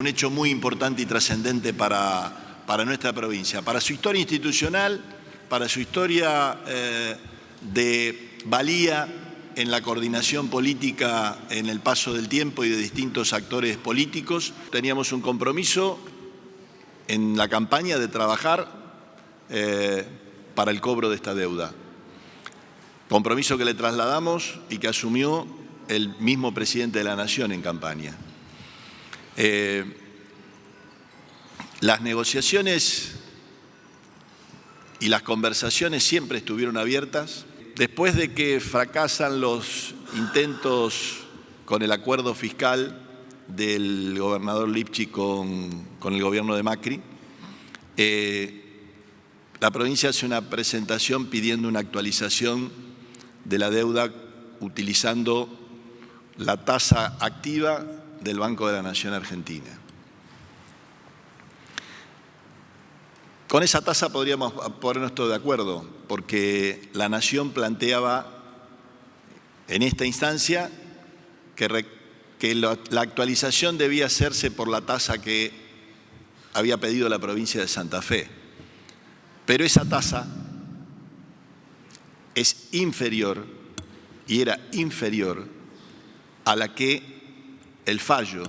un hecho muy importante y trascendente para, para, nuestra provincia, para su historia institucional, para su historia eh, de valía en la coordinación política en el paso del tiempo y de distintos actores políticos. Teníamos un compromiso en la campaña de trabajar eh, para el cobro de esta deuda. Compromiso que le trasladamos y que asumió el mismo presidente de la Nación en campaña. Eh, las negociaciones y las conversaciones siempre estuvieron abiertas. Después de que fracasan los intentos con el acuerdo fiscal del gobernador Lipchi con, el gobierno de Macri, eh, la provincia hace una presentación pidiendo una actualización de la deuda utilizando la tasa activa del Banco de la Nación Argentina. Con esa tasa podríamos ponernos todos de acuerdo, porque la Nación planteaba en esta instancia que, la actualización debía hacerse por la tasa que había pedido la provincia de Santa Fe. Pero esa tasa es inferior, y era inferior, a la que el fallo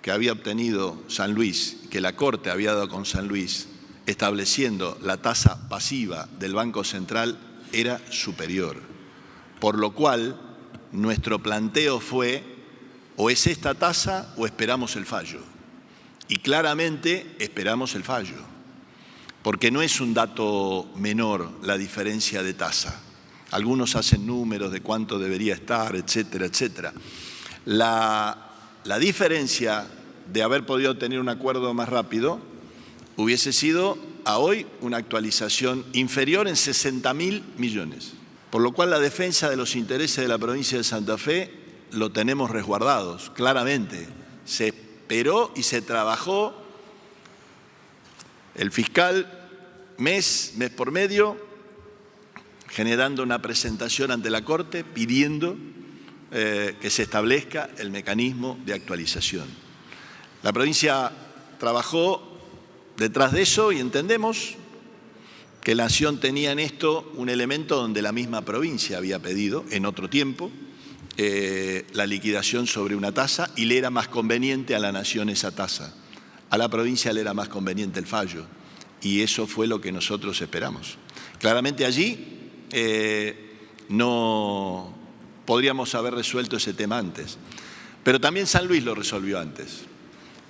que había obtenido San Luis, que la Corte había dado con San Luis, estableciendo la tasa pasiva del Banco Central, era superior. Por lo cual, nuestro planteo fue, o es esta tasa o esperamos el fallo. Y claramente esperamos el fallo, porque no es un dato menor la diferencia de tasa. Algunos hacen números de cuánto debería estar, etcétera, etcétera. La, diferencia de haber podido tener un acuerdo más rápido hubiese sido a hoy una actualización inferior en 60 mil millones. Por lo cual la defensa de los intereses de la provincia de Santa Fe lo tenemos resguardados, claramente. Se esperó y se trabajó el fiscal mes, mes por medio, generando una presentación ante la Corte pidiendo eh, que se establezca el mecanismo de actualización. La provincia trabajó detrás de eso y entendemos que la Nación tenía en esto un elemento donde la misma provincia había pedido en otro tiempo eh, la liquidación sobre una tasa y le era más conveniente a la Nación esa tasa. A la provincia le era más conveniente el fallo y eso fue lo que nosotros esperamos. Claramente allí eh, no, podríamos haber resuelto ese tema antes. Pero también San Luis lo resolvió antes.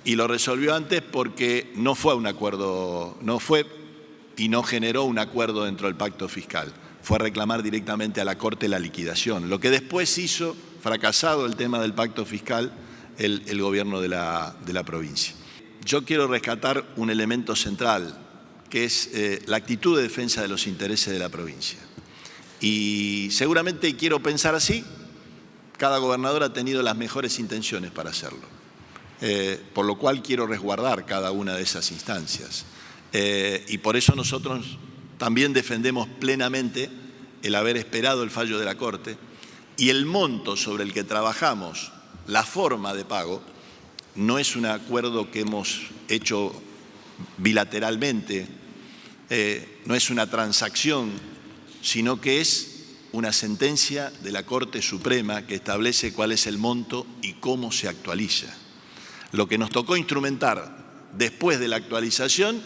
Y lo resolvió antes porque no fue un acuerdo, no fue y no generó un acuerdo dentro del pacto fiscal. Fue reclamar directamente a la Corte la liquidación. Lo que después hizo, fracasado el tema del pacto fiscal, el, gobierno de la, provincia. Yo quiero rescatar un elemento central, que es eh, la actitud de defensa de los intereses de la provincia. Y seguramente quiero pensar así, cada gobernador ha tenido las mejores intenciones para hacerlo, eh, por lo cual quiero resguardar cada una de esas instancias. Eh, y por eso nosotros también defendemos plenamente el haber esperado el fallo de la Corte y el monto sobre el que trabajamos, la forma de pago, no es un acuerdo que hemos hecho bilateralmente, eh, no es una transacción sino que es una sentencia de la Corte Suprema que establece cuál es el monto y cómo se actualiza. Lo que nos tocó instrumentar después de la actualización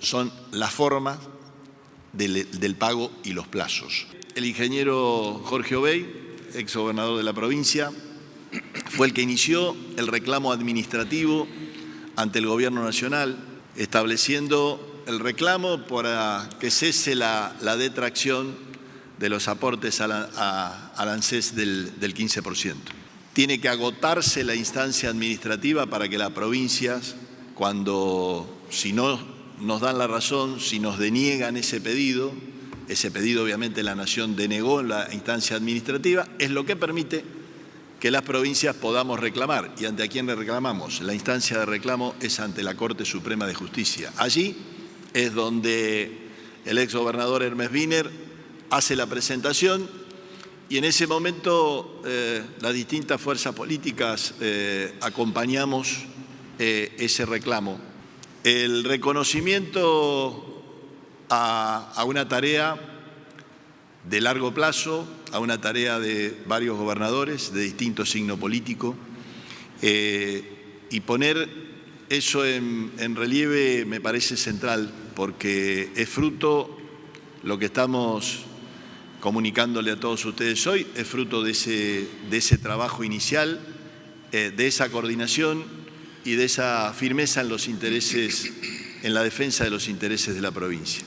son las formas del, pago y los plazos. El ingeniero Jorge Obey, ex gobernador de la provincia, fue el que inició el reclamo administrativo ante el Gobierno Nacional, estableciendo el reclamo para que cese la, detracción de los aportes al ANSES del, del 15%. Tiene que agotarse la instancia administrativa para que las provincias, cuando, si no nos dan la razón, si nos deniegan ese pedido, ese pedido obviamente la Nación denegó en la instancia administrativa, es lo que permite que las provincias podamos reclamar. ¿Y ante a quién le reclamamos? La instancia de reclamo es ante la Corte Suprema de Justicia. Allí es donde el ex gobernador Hermes Wiener hace la presentación y en ese momento eh, las distintas fuerzas políticas eh, acompañamos eh, ese reclamo. El reconocimiento a, una tarea de largo plazo, a una tarea de varios gobernadores de distinto signo político, y poner eso en, relieve me parece central, porque es fruto, lo que estamos comunicándole a todos ustedes hoy, es fruto de ese, de ese trabajo inicial, eh, de esa coordinación y de esa firmeza en los intereses, en la defensa de los intereses de la provincia.